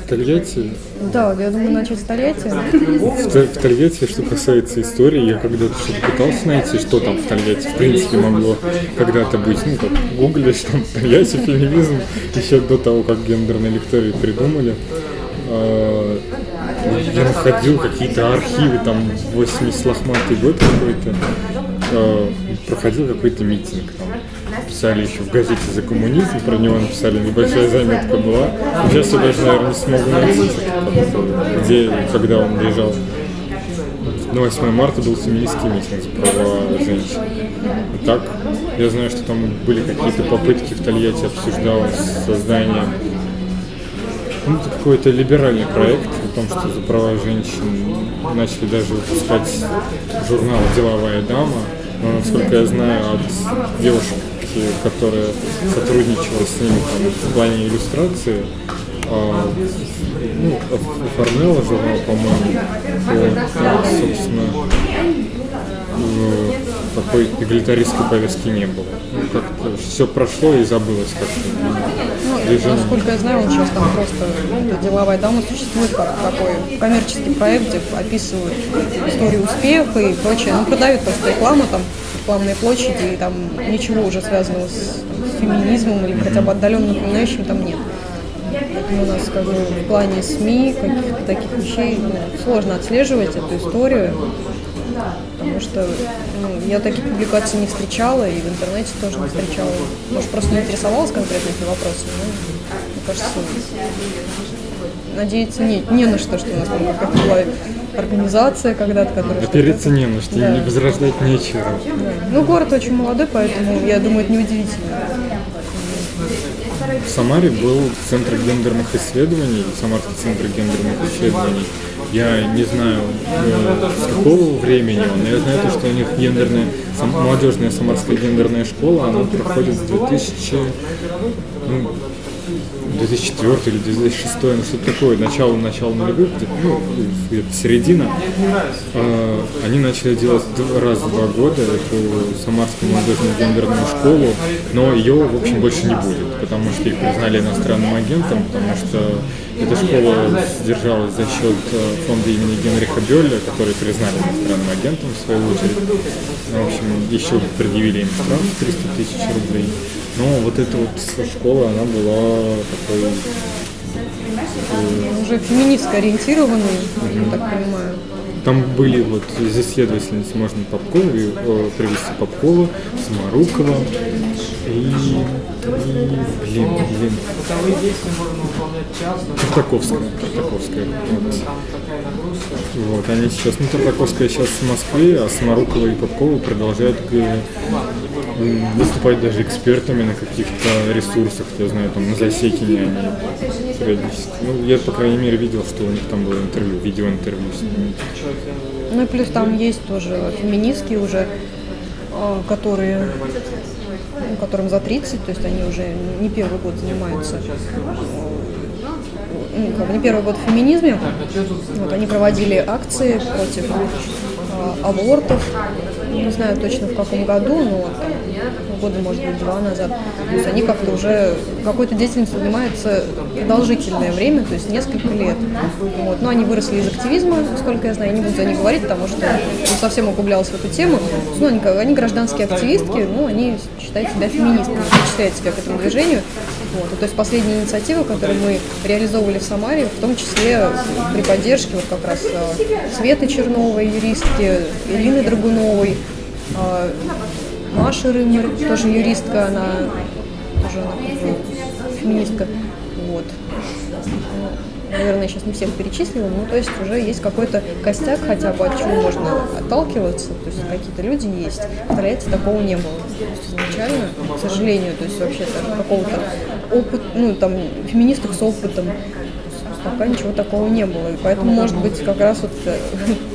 В Тольятти? Да, я думаю начать с Тольятти. В, в Тольятти, что касается истории, я когда-то что-то пытался найти, что там в Тольятти, в принципе, могло когда-то быть. Ну, как гуглишь, там, Тольятти, феминизм, еще до того, как гендерные лектории придумали. А, я находил какие-то архивы, там, 80 лохматый год какой-то, а, проходил какой-то митинг, там, писали еще в газете «За коммунизм», про него написали, небольшая заметка была. Сейчас я даже, наверное, не смогу найти, где, когда он лежал. На 8 марта был феминистский митинг за права женщин. И так, я знаю, что там были какие-то попытки в Тольятти обсуждалось создание ну, какой-то либеральный проект о том, что за права женщин начали даже выпускать журнал «Деловая дама». Но, насколько я знаю, от девушек которая сотрудничала с ними там, в плане иллюстрации, а, ну, оформляла журнал, по-моему, то, собственно, ну, такой эгалитаристской повестки не было. Ну, как-то все прошло и забылось как-то. Ну, насколько я знаю, он сейчас там просто ну, деловая дама существует как такой коммерческий проект, где описывают историю успеха и прочее. Он продает просто рекламу там рекламные площади, и там ничего уже связанного с феминизмом или хотя бы отдаленно напоминающим там нет. Поэтому у нас как бы, в плане СМИ, каких-то таких вещей ну, сложно отслеживать эту историю, потому что ну, я таких публикаций не встречала и в интернете тоже не встречала. Может, просто не интересовалась конкретно этими вопросами, но мне кажется, надеяться не, не на что, что у нас там была организация когда-то, которая... Опереться не на что, да. не возрождать нечего. Да. Ну, город очень молодой, поэтому, я думаю, это неудивительно. В Самаре был Центр гендерных исследований, Самарский Центр гендерных исследований. Я не знаю, э, с какого времени он, но я знаю, то, что у них гендерная, сам, молодежная самарская гендерная школа, она проходит с 2000, ну, 2004 или 2006, ну что-то такое, начало, начало нулевых, ну, где-то середина, э, они начали делать раз в два года эту Самарскую молодежную гендерную школу, но ее, в общем, больше не будет, потому что их признали иностранным агентом, потому что эта школа содержалась за счет э, фонда имени Генриха Бёля, который признали иностранным агентом в свою очередь. В общем, еще предъявили им штраф 300 тысяч рублей. Но вот эта вот школа, она была такой... Э, Уже феминистско ориентированной, я так понимаю. Там были вот из исследовательниц можно Попкова, э, привести Попкова, Самарукова и, и блин, блин. Тартаковская. Тартаковская. Вот. вот, они сейчас, ну Тартаковская сейчас в Москве, а Самарукова и Попкова продолжают э, выступать даже экспертами на каких-то ресурсах, я знаю, там на Засекине они периодически. Ну, я, по крайней мере, видел, что у них там было интервью, видеоинтервью с ними. Ну и плюс там есть тоже феминистки уже, а, которые ну, которым за 30, то есть они уже не первый год занимаются ну, не первый год в феминизме. Вот, они проводили акции против э, абортов, не знаю точно в каком году, но там, года, может быть, два назад. То есть они как-то уже какой-то деятельностью занимаются продолжительное время, то есть несколько лет. Вот. Но они выросли из активизма, сколько я знаю, я не буду за них говорить, потому что не совсем углублялась в эту тему. Ну, они, они гражданские активистки, но они считают себя феминистками, причисляют себя к этому движению. Вот. то есть последняя инициатива, которую мы реализовывали в Самаре, в том числе при поддержке вот как раз э, Светы Черновой, юристки, Ирины Драгуновой, Маша Рымер, тоже юристка, она тоже она феминистка. Вот. Наверное, сейчас не всех перечислила, но то есть уже есть какой-то костяк хотя бы, от чего можно отталкиваться, то есть какие-то люди есть. В Тольятти такого не было. Изначально, к сожалению, то есть вообще какого-то опыт, ну там, феминисток с опытом, пока ничего такого не было. И поэтому, может быть, как раз вот э,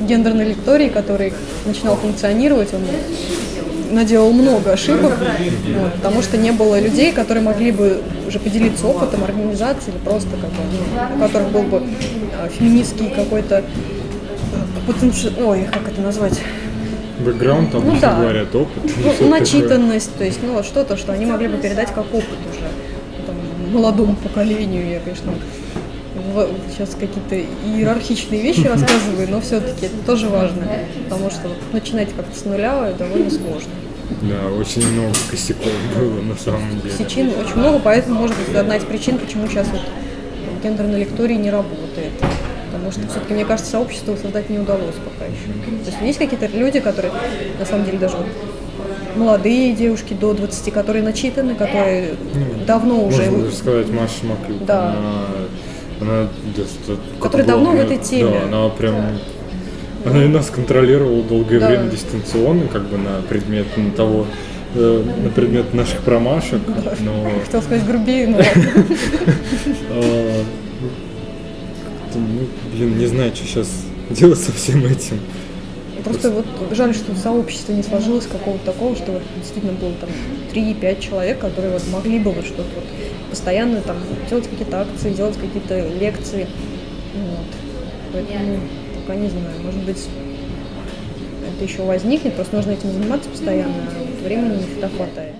гендерный лекторий, который начинал функционировать, он наделал много ошибок, вот, потому что не было людей, которые могли бы уже поделиться опытом организации или просто как бы, ну, у которых был бы а, феминистский какой-то потенциал, ой, как это назвать? Бэкграунд, там ну, да. говорят, опыт. Ну, начитанность, такое. то есть, ну, вот что-то, что они могли бы передать как опыт уже молодому поколению. Я, конечно, в- сейчас какие-то иерархичные вещи рассказываю, но все-таки это тоже важно, потому что вот начинать как-то с нуля довольно сложно. Да, очень много косяков было на самом деле. Причин очень много, поэтому, может быть, одна из причин, почему сейчас вот гендерная лектория не работает. Потому что все-таки, мне кажется, сообщество создать не удалось пока еще. То есть есть какие-то люди, которые, на самом деле, даже вот молодые девушки до 20, которые начитаны, которые давно уже... Можно даже сказать Маша Маклюк. Да. Она, она просто- Которая давно в этой теме. Да, она прям... Она и нас контролировала долгое Да. время дистанционно, как бы на предмет ну, того, э, на предмет наших промашек, но Хотел сказать грубее, но как-то, ну, блин, не знаю, что сейчас делать со всем этим. Просто вот жаль, что сообщество не сложилось какого-то такого, что вот действительно было там 3-5 человек, которые вот могли бы вот что-то вот постоянно там делать какие-то акции, делать какие-то лекции. Вот. Поэтому пока не знаю, может быть, это еще возникнет, просто нужно этим заниматься постоянно, а вот времени не хватает.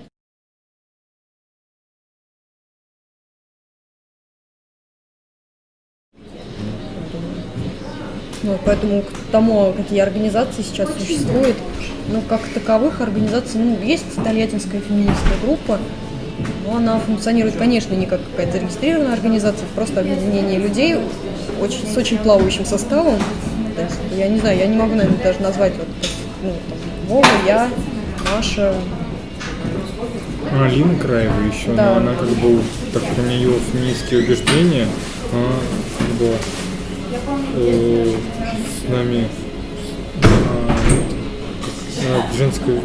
Поэтому к тому, какие организации сейчас существуют, ну, как таковых организаций, ну, есть Тольяттинская феминистская группа, но она функционирует, конечно, не как какая-то зарегистрированная организация, просто объединение людей очень, с очень плавающим составом. То есть, я не знаю, я не могу, наверное, даже назвать вот, ну, там, Вова, я, Маша, Ну, Алина Краева еще, Да. но она как бы, так как у нее феминистские убеждения, она как бы э, с нами а, а, женская,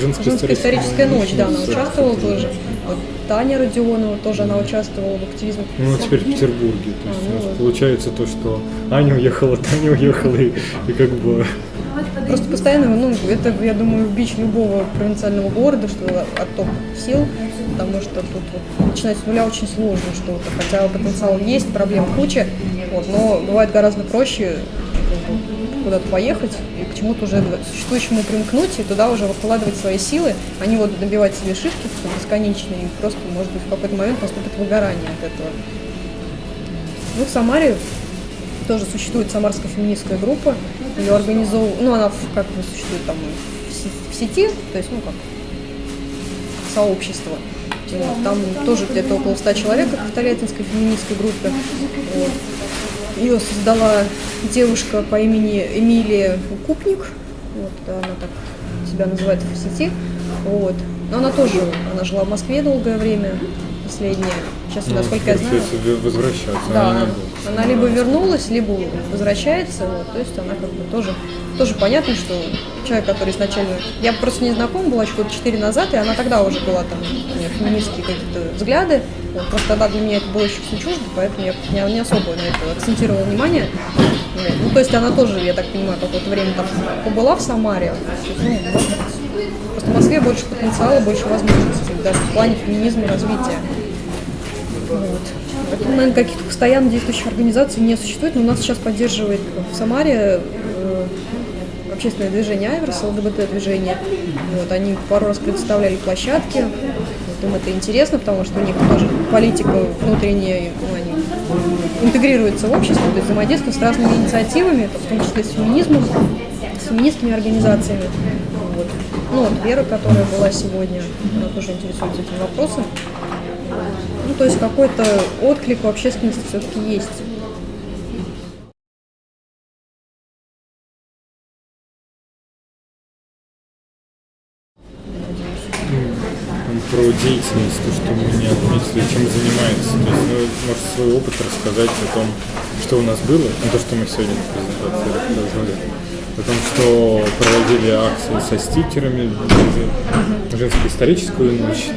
женская, Женская историческая ночь, да, она участвовала тоже. Вот Таня Родионова тоже, она участвовала в активизме. Ну, вот теперь в Петербурге. То есть А, ну у нас вот. получается то, что Аня уехала, Таня уехала, и, и как бы... Просто постоянно, ну, это, я думаю, бич любого провинциального города, что отток сил, потому что тут вот начинать с нуля очень сложно что-то, хотя потенциал есть, проблем куча, вот, но бывает гораздо проще куда-то поехать и к чему-то уже существующему примкнуть и туда уже выкладывать свои силы, а не вот набивать себе шишки бесконечные и просто, может быть, в какой-то момент наступит выгорание от этого. Ну, в Самаре тоже существует самарская феминистская группа. Ее организовывала, ну, она как бы существует там в сети, то есть, ну, как сообщество. Вот, Там тоже где-то около 100 человек, как в Тольяттинской феминистской группе. Вот. Ее создала девушка по имени Эмилия Купник. Вот, она так себя называет в сети. Вот. Но она тоже, она жила в Москве долгое время, последнее. Сейчас, ну, насколько я знаю, возвращаться. да, она она либо вернулась, либо возвращается. Вот, то есть она как бы тоже, тоже понятно, что человек, который изначально... Я просто не знакома была еще года 4 назад, и она тогда уже была там, у нее феминистские какие-то взгляды. Вот, просто тогда для меня это было еще все чуждо, поэтому я не, не особо на это акцентировала внимание. Ну, то есть она тоже, я так понимаю, какое-то время там побыла в Самаре. Ну, просто в Москве больше потенциала, больше возможностей, даже в плане феминизма и развития. Вот. Поэтому, наверное, каких-то постоянно действующих организаций не существует, но нас сейчас поддерживает в Самаре э, общественное движение Айверс, ЛГБТ-движение. Вот, они пару раз предоставляли площадки. Вот, им это интересно, потому что у них тоже политика внутренняя, ну, они интегрируются в общество, то есть взаимодействуют с разными инициативами, в том числе с феминизмом, с феминистскими организациями. Вот. Ну вот Вера, которая была сегодня, она тоже интересуется этим вопросом. Ну, то есть какой-то отклик у общественности все-таки есть. Про деятельность, то, что мы не отметили, чем занимается. То есть, ну, может, свой опыт рассказать о том, что у нас было, ну, то, что мы сегодня в презентации рассказывали, о том, что проводили акции со стикерами, женскую историческую ночь,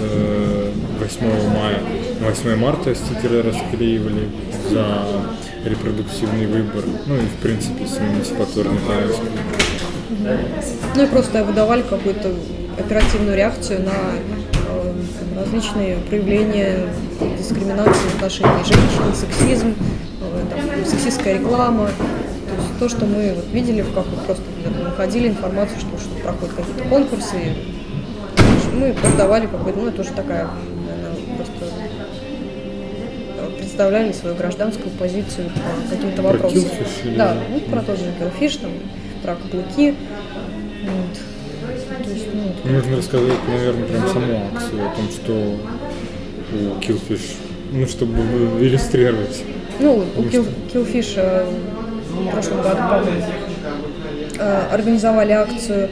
э, 8 мая, на 8 марта стикеры расклеивали за репродуктивный выбор, ну и, в принципе, с эмансипаторной повесткой. Ну и просто выдавали какую-то оперативную реакцию на э, там, различные проявления дискриминации в отношении женщин, сексизм, э, там, сексистская реклама. То есть то, что мы вот видели, как вот просто находили информацию, что, что проходят какие-то конкурсы, мы продавали какой-то, ну это уже такая, наверное, просто представляли свою гражданскую позицию по каким-то Про вопросам. Да, ну, про тот же Killfish, там, про каблуки. Ну, Нужно рассказать, наверное, прям саму акцию о том, что у Killfish, ну, чтобы иллюстрировать. Ну, у Kill, Killfish э, в прошлом году, по-моему, э, организовали акцию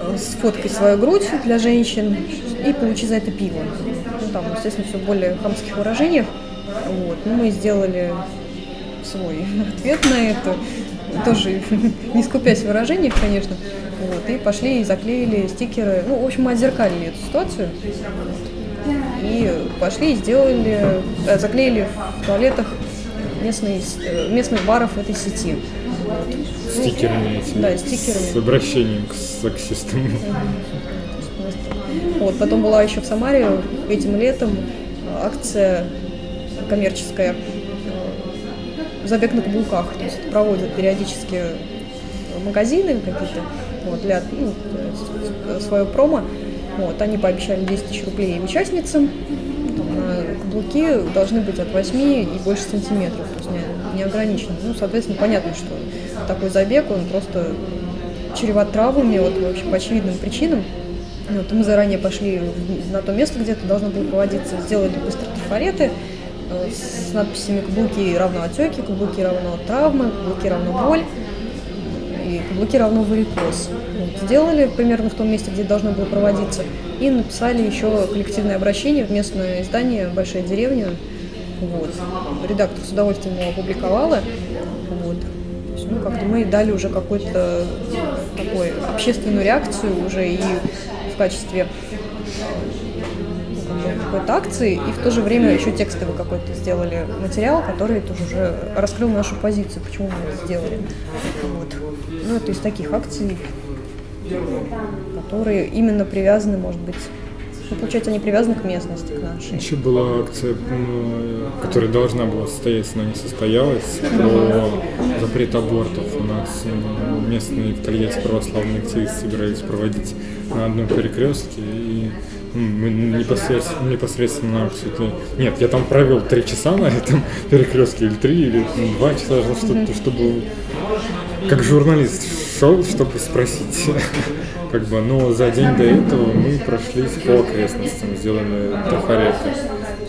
э, с фоткой свою грудь для женщин и получи за это пиво. Ну, там, естественно, все более хамских выражениях. Вот. Ну, мы сделали свой ответ на это, тоже не скупясь в выражениях, конечно. Вот. И пошли и заклеили стикеры. Ну, в общем, мы отзеркалили эту ситуацию. И пошли и сделали, э, заклеили в туалетах местные, э, местных баров этой сети. Стикерами эти. Да, стикерами. С обращением к сексистам. Вот, потом была еще в Самаре этим летом акция коммерческая э, «Забег на каблуках». То есть проводят периодически магазины какие-то вот, для ну, свое промо. Вот, они пообещали 10 тысяч рублей участницам. На каблуки должны быть от 8 и больше сантиметров, то есть не, не ограничено. Ну, соответственно, понятно, что такой забег, он просто чреват травмами, вот, в общем, по очевидным причинам. Вот, мы заранее пошли на то место, где это должно было проводиться, сделали быстро трафареты э, с надписями «Каблуки равно отеки», «Каблуки равно травмы», «Каблуки равно боль» и «Каблуки равно варикоз». Вот, сделали примерно в том месте, где должно было проводиться, и написали еще коллективное обращение в местное издание «Большая деревня». Вот. Редактор с удовольствием его опубликовала. Вот. Ну, как-то мы дали уже какую-то такой общественную реакцию уже и в качестве какой-то акции, и в то же время еще текстовый какой-то сделали материал, который тоже уже раскрыл нашу позицию, почему мы это сделали. Вот. Ну, это из таких акций, которые именно привязаны, может быть, ну, получается, они привязаны к местности, к нашей. Еще была акция, которая должна была состояться, но не состоялась, про запрет абортов. У нас местные в Тольятти православные активисты собирались проводить на одном перекрестке, и непосредственно, непосредственно это- Нет, я там провел три часа на этом перекрестке, или три, или ну, два часа, что- чтобы как журналист шел, чтобы спросить. Как бы, но за день до этого мы прошлись по окрестностям, сделали трафареты.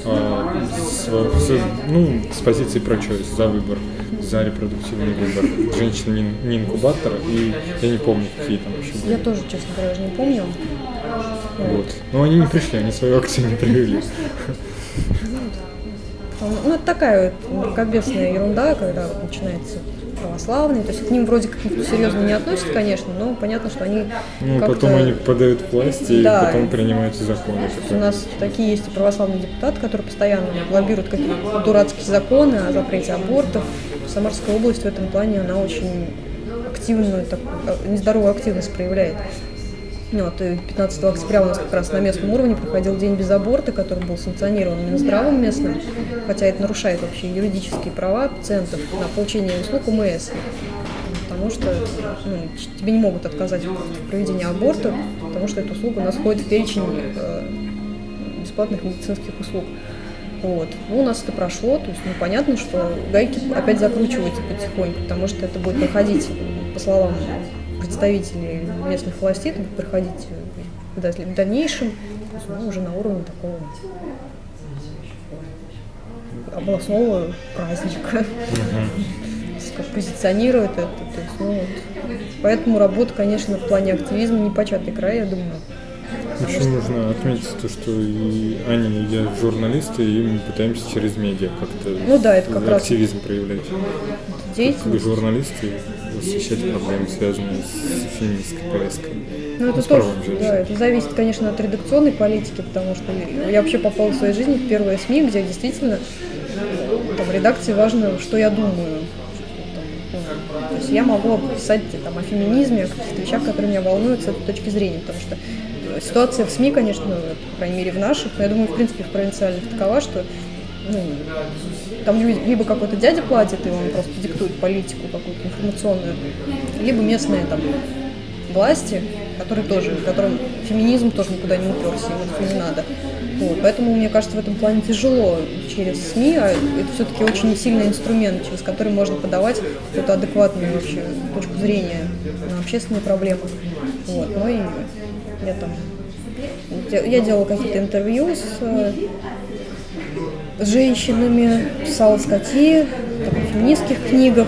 А, с, с- ну, с позиции про choice, за выбор, за репродуктивный выбор. Женщина не, не инкубатор, и я не помню, какие там еще были. Я тоже, честно говоря, уже не помню. Вот. Но они не пришли, они свою акцию не привели. Ну, это такая вот мракобесная ерунда, когда вот начинается православные, то есть к ним вроде как никто серьезно не относится, конечно, но понятно, что они Ну, потом они попадают в власть, и Да. потом принимаются законы. У нас такие есть и православные депутаты, которые постоянно лоббируют какие-то дурацкие законы о запрете абортов. Самарская область в этом плане, она очень активную, такую, э, нездоровую активность проявляет. Ну, Вот, и 15 октября у нас как раз на местном уровне проходил день без аборта, который был санкционирован Минздравом местным, хотя это нарушает вообще юридические права пациентов на получение услуг УМС. Потому что ну, тебе не могут отказать в проведении аборта, потому что эта услуга у нас входит в перечень э, бесплатных медицинских услуг. Вот. Ну, у нас это прошло, то есть ну, понятно, что гайки опять закручиваются потихоньку, потому что это будет проходить, по словам представителей местных властей, будет проходить э, в даль- в дальнейшем, ну, уже на уровне такого областного праздника. Как позиционирует это. То есть, ну, вот. Поэтому работа, конечно, в плане активизма не початый край, я думаю. Еще нужно отметить то, что и Аня, и я журналисты, и мы пытаемся через медиа как-то Ну да, это как раз активизм проявлять. Как журналисты освещать проблемы, связанные с феминистской повесткой. Ну, это с тоже, да, это зависит, конечно, от редакционной политики, потому что я вообще попала в своей жизни в первые СМИ, где действительно там, в редакции важно, что я думаю. Ну, То есть я могу писать там, о феминизме, о каких-то вещах, которые меня волнуют с этой точки зрения, потому что ситуация в СМИ, конечно, ну, по крайней мере в наших, но я думаю, в принципе, в провинциальных такова, что ну, там ли- либо какой-то дядя платит, и он просто диктует политику какую-то информационную, либо местные там власти, которые тоже, которым феминизм тоже никуда не уперся, им это не надо. Вот, поэтому, мне кажется, в этом плане тяжело через СМИ, а это все-таки очень сильный инструмент, через который можно подавать какую-то адекватную вообще точку зрения на общественные проблемы. Вот, ну и я там я делала какие-то интервью с, с женщинами, писала статьи в феминистских книгах.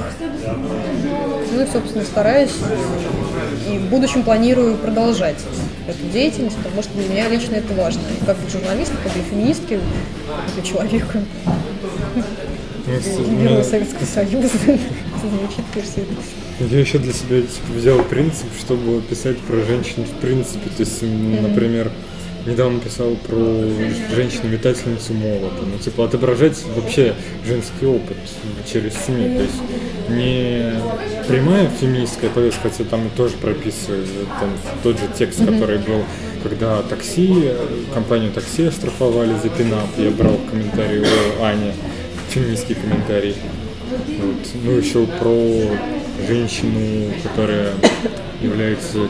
Ну и, собственно, стараюсь и в будущем планирую продолжать эту деятельность, потому что для меня лично это важно. И как для журналиста, как для феминистки, как для человека. Героя Советского Союза. Звучит все я еще для себя типа, взял принцип, чтобы писать про женщин в принципе. То есть, например, недавно писал про женщину-метательницу молота. Ну, типа, отображать вообще женский опыт через СМИ. То есть, не прямая феминистская повестка, хотя там тоже прописываю там, тот же текст, который был, когда такси, компанию такси оштрафовали за пинап. Я брал комментарий у Ани, феминистский комментарий. Вот. Ну, еще про женщину, которая является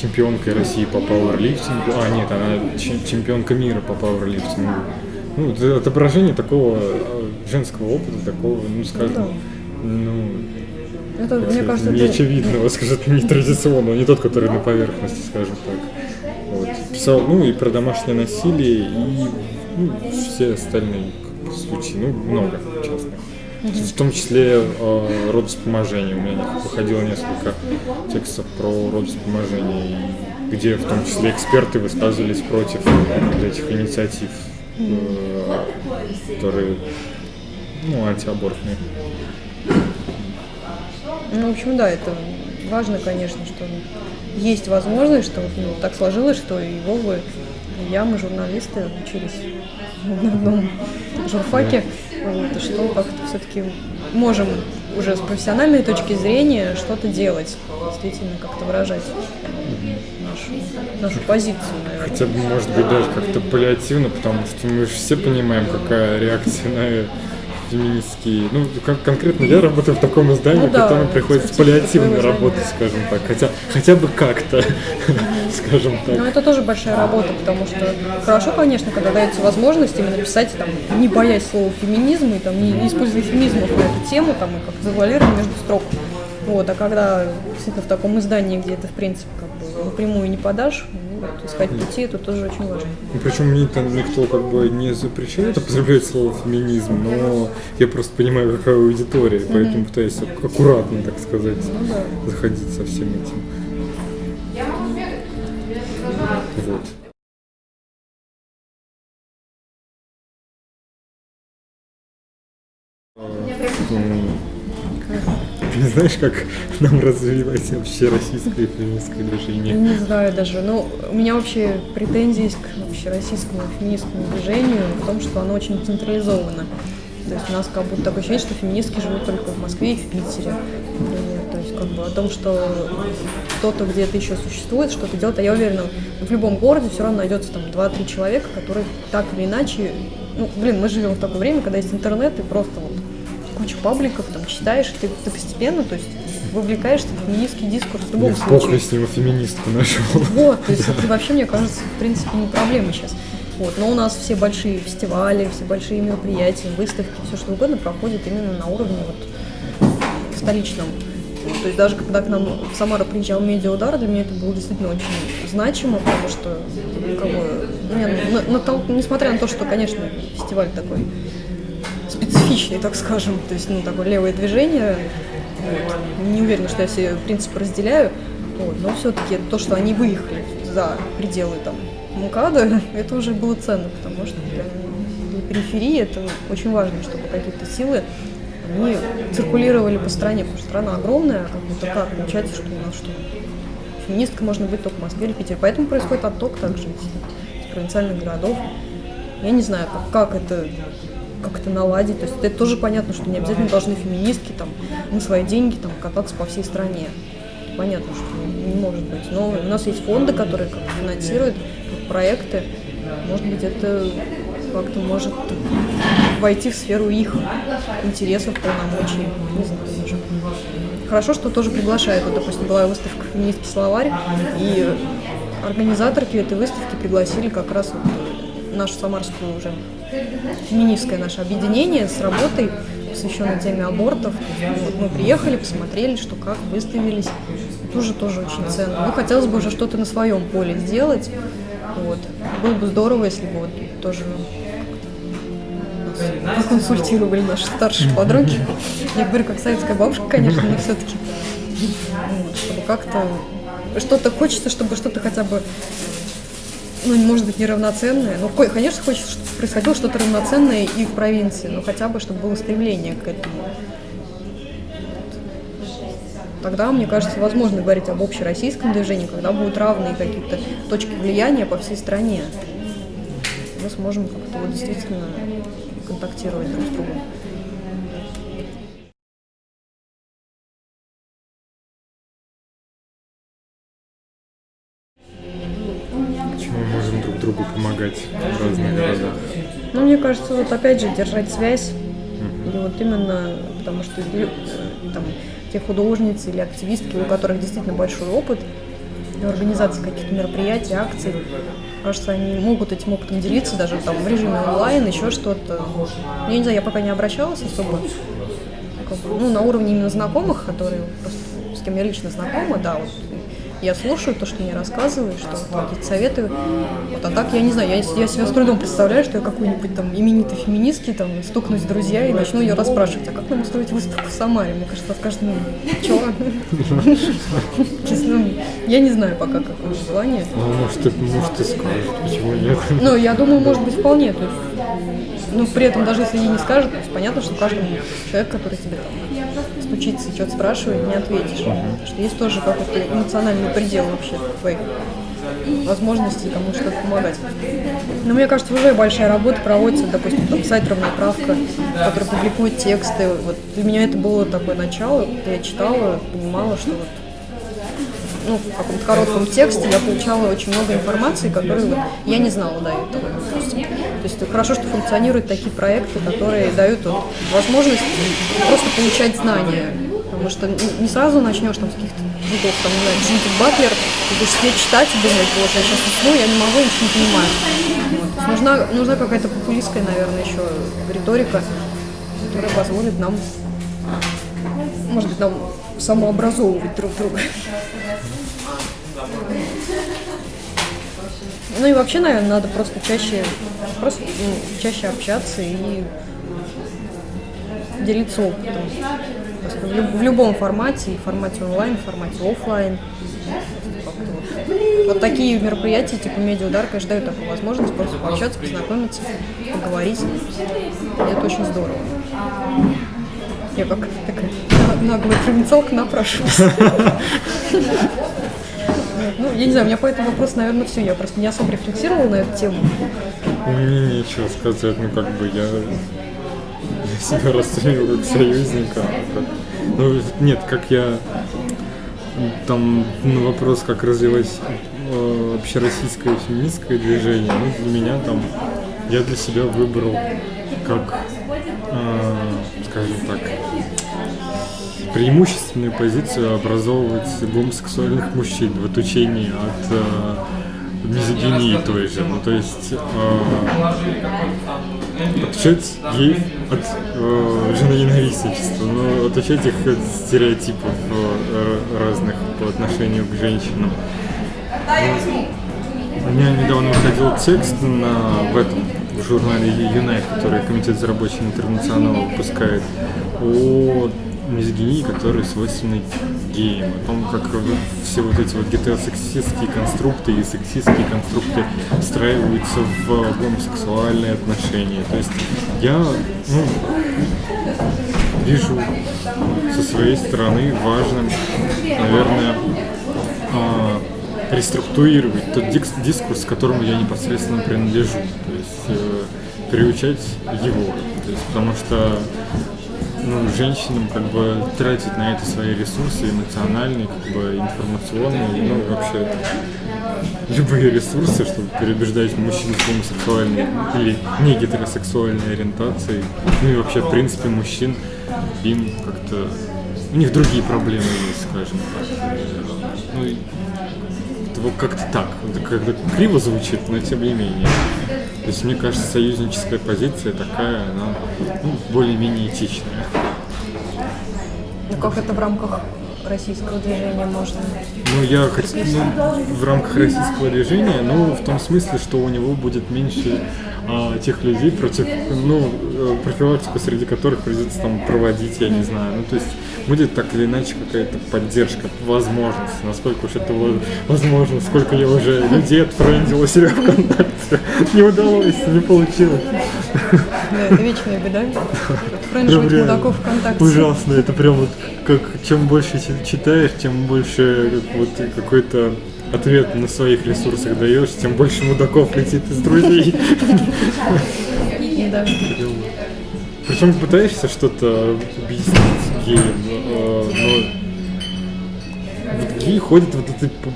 чемпионкой России по пауэрлифтингу. А, нет, она чемпионка мира по пауэрлифтингу. Ну, это отображение такого э, женского опыта, такого, ну, скажем, ну, это, мне кажется, не очевидного, скажем, не традиционного, не тот, который на поверхности, скажем так. Вот. Писал, ну, и про домашнее насилие, и ну, все остальные случаи, ну, много В том числе э, родовспоможение. У меня выходило несколько текстов про родовспоможение, где в том числе эксперты высказывались против этих инициатив, э, которые ну, антиабортные. Ну, в общем, да, это важно, конечно, что есть возможность, что ну, так сложилось, что и Вова, и я, мы журналисты, учились в одном журфаке. Вот, что как-то все-таки можем уже с профессиональной точки зрения что-то делать, действительно как-то выражать нашу, нашу позицию, наверное. Хотя бы, может быть, даже как-то паллиативно, потому что мы же все понимаем, какая реакция на феминистские. Ну, как конкретно я работаю в таком издании, ну, да, приходится паллиативно работать, скажем так. Хотя, хотя бы как-то, скажем так. Но это тоже большая работа, потому что хорошо, конечно, когда дается возможность именно писать, там, не боясь слова феминизм, и там, не, не используя феминизмов на эту тему, там, и как завуалировать между строк. Вот, а когда действительно в таком издании, где это, в принципе, как бы напрямую не подашь, вот, искать пути, это тоже очень важно. Ну, причем мне там никто как бы не запрещает употреблять слово феминизм, но я просто понимаю, какая аудитория, mm-hmm. поэтому пытаюсь аккуратно, так сказать, ну, да. заходить со всем этим. Вот. Не знаешь, как нам развивать вообще российское феминистское движение? Не знаю даже. Ну, у меня вообще претензии есть к вообще российскому феминистскому движению в том, что оно очень централизовано. То есть у нас как будто такое ощущение, что феминистки живут только в Москве и в Питере. Например. То есть как бы о том, что кто-то где-то еще существует, что-то делает. А я уверена, в любом городе все равно найдется там 2-3 человека, которые так или иначе... Ну, блин, мы живем в такое время, когда есть интернет, и просто вот кучу пабликов, там, читаешь, ты, ты постепенно, то есть вовлекаешься в феминистский дискурс в любом Я случае. Похуй с него феминистку нашел. Вот, то есть это вообще, мне кажется, в принципе, не проблема сейчас. Вот, но у нас все большие фестивали, все большие мероприятия, выставки, все что угодно проходит именно на уровне вот столичном. То есть даже когда к нам в Самару приезжал медиаудар, для меня это было действительно очень значимо, потому что, как бы, не, на, на, несмотря на то, что, конечно, фестиваль такой специфичный, так скажем, то есть, ну, такое левое движение. Вот. Не уверена, что я все принципы разделяю, вот. но все-таки то, что они выехали за пределы там МКАДа, это уже было ценно, потому что для, периферии это очень важно, чтобы какие-то силы они циркулировали по стране, потому что страна огромная, а как будто как получается, что у нас что феминистка можно быть только в Москве или Питере. Поэтому происходит отток также из провинциальных городов. Я не знаю, как, как это как это наладить. То есть это тоже понятно, что не обязательно должны феминистки там на свои деньги там кататься по всей стране. Понятно, что не может быть. Но у нас есть фонды, которые как финансируют проекты. Может быть, это как-то может войти в сферу их интересов, полномочий. Не знаю даже. хорошо, что тоже приглашают. Вот, допустим, была выставка «Феминистский словарь», и организаторки этой выставки пригласили как раз вот нашу самарскую уже феминистское наше объединение с работой, посвященной теме абортов. Вот мы приехали, посмотрели, что как, выставились. Тоже тоже очень ценно. Ну, хотелось бы уже что-то на своем поле сделать. Вот. Было бы здорово, если бы вот тоже нас проконсультировали наши старшие подруги. Я говорю, как советская бабушка, конечно, но все-таки чтобы как-то что-то хочется, чтобы что-то хотя бы ну, может быть, неравноценное. Ну, конечно, хочется, чтобы происходило что-то равноценное и в провинции, но хотя бы, чтобы было стремление к этому. Тогда, мне кажется, возможно говорить об общероссийском движении, когда будут равные какие-то точки влияния по всей стране. Мы сможем как-то вот действительно контактировать друг с другом. Вот опять же держать связь. И вот именно потому что э, там, те художницы или активистки, у которых действительно большой опыт в организации каких-то мероприятий, акций, кажется, они могут этим опытом делиться даже там в режиме онлайн, еще что-то. Я не знаю, я пока не обращалась особо. Ну, на уровне именно знакомых, которые просто с кем я лично знакома, да, вот я слушаю то, что мне рассказывают, что вот, какие-то советы. Вот, а так я не знаю, я, я себя с трудом представляю, что я какой-нибудь там именитый феминистки там стукнусь с друзья и начну ее расспрашивать, а как нам устроить выставку в Самаре? Мне кажется, скажет, ну, чего? Честно, я не знаю пока какое желание. Ну, может, ты, может, ты скажешь, почему нет? Ну, я думаю, может быть, вполне. То есть, ну, при этом, даже если ей не скажет, то есть понятно, что каждому человеку, который тебе там стучится и что-то спрашивает, не ответишь. Потому что есть тоже какой-то эмоциональный предел вообще твоих возможностей кому что-то помогать. Но мне кажется, уже большая работа проводится, допустим, там сайт «Равноправка», который публикует тексты. Вот для меня это было такое начало, я читала, понимала, что вот ну, в каком-то коротком тексте я получала очень много информации, которую вот я не знала до этого. допустим. То есть хорошо, что функционируют такие проекты, которые дают вот возможность просто получать знания. Потому что не сразу начнешь там с каких-то видов, там, не знаю, Джудит Батлер, ты будешь сидеть читать и думать, вот, я сейчас усну, я не могу, ничего не понимаю. Вот. Нужна, нужна какая-то популистская, наверное, еще риторика, которая позволит нам, может быть, нам самообразовывать друг друга. Ну и вообще, наверное, надо просто чаще, просто ну, чаще общаться и делиться опытом. Просто в, люб- в любом формате, в формате онлайн, в формате офлайн. Вот такие мероприятия, типа медиаудар, конечно, дают такую возможность просто пообщаться, познакомиться, поговорить. И это очень здорово. Я как такая наглая провинциалка напрашиваюсь. Ну, я не знаю, у меня по этому вопросу, наверное, все. Я просто не особо рефлексировала на эту тему. Мне нечего сказать, ну как бы я, я себя расцениваю как союзника. как- Ну нет, как я там на вопрос, как развивать э, общероссийское феминистское движение, ну для меня там я для себя выбрал как, э, скажем преимущественную позицию образовывать гомосексуальных мужчин в отучении от э, мизогинии той же. Ну, то есть э, отучать геев от э, женоненавистничества, но отучать их от стереотипов э, разных по отношению к женщинам. Ну, у меня недавно выходил текст на, в этом в журнале Юнай, который Комитет за рабочий интернационал выпускает, о мизогинии, которая свойственна геям, о том, как все вот эти вот гетеросексистские конструкты и сексистские конструкты встраиваются в гомосексуальные отношения. То есть я ну, вижу со своей стороны важным, наверное, а, реструктурировать тот дискурс, к которому я непосредственно принадлежу, то есть э, приучать его, то есть, потому что ну, женщинам как бы тратить на это свои ресурсы эмоциональные, как бы информационные, ну вообще любые ресурсы, чтобы переубеждать мужчин с гомосексуальной или не гетеросексуальной ориентацией, ну и вообще в принципе мужчин им как-то у них другие проблемы есть, скажем так. Ну, это вот как-то так, это как-то криво звучит, но тем не менее. То есть, мне кажется, союзническая позиция такая, она ну, более-менее этичная. Ну как это в рамках российского движения можно? Ну, я хот- ну, в рамках российского движения, ну, в том смысле, что у него будет меньше а, тех людей, против, ну, э, профилактику среди которых придется там проводить, я не знаю. Ну, то есть будет так или иначе какая-то поддержка, возможность, насколько уж это во- возможно, сколько я уже людей отфрендил у себя ВКонтакте. Не удалось, не получилось. Да, это вечная беда. Реально мудаков ВКонтакте. Ужасно, это прям вот как чем больше чи- читаешь, тем больше как вот какой-то ответ на своих ресурсах даешь, тем больше мудаков летит из друзей. Причем пытаешься что-то объяснить геям, э, но вот геи ходят вот этой по,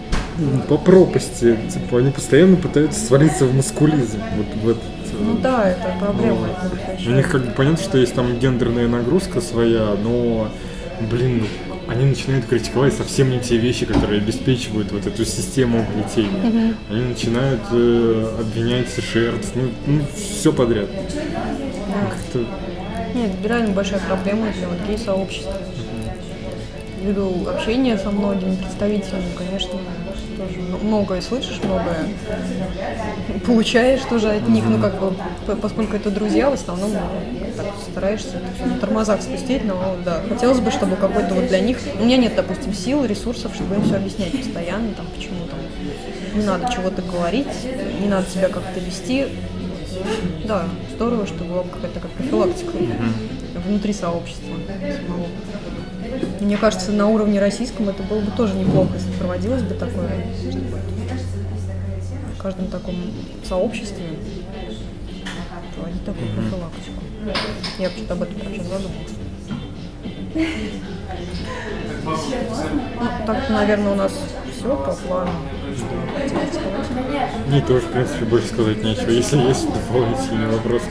по пропасти, типа они постоянно пытаются свалиться в маскулизм, вот в этот э, Ну да, это проблема. это У них как бы понятно, что есть там гендерная нагрузка своя, но, блин, ну, они начинают критиковать совсем не те вещи, которые обеспечивают вот эту систему угнетения. Они начинают э, обвинять жертв, ну, все подряд. Как-то Нет, это реально большая проблема для вот гей-сообщества. Ввиду общения со многими представителями, конечно, тоже многое слышишь, многое получаешь тоже от них, ну как бы, поскольку это друзья, в основном ну, так стараешься на тормозах спустить, но да, хотелось бы, чтобы какой-то вот для них, у меня нет, допустим, сил, ресурсов, чтобы им все объяснять постоянно, там, почему там не надо чего-то говорить, не надо себя как-то вести, да, здорово, что была бы какая-то как профилактика внутри сообщества самого. Мне кажется, на уровне российском это было бы тоже неплохо, если проводилось бы такое, в каждом таком сообществе проводить такую профилактику. Я почему-то об этом сейчас задумалась. Ну, так, наверное, у нас все по плану. Мне тоже, в принципе, больше сказать нечего. Если есть дополнительные вопросы.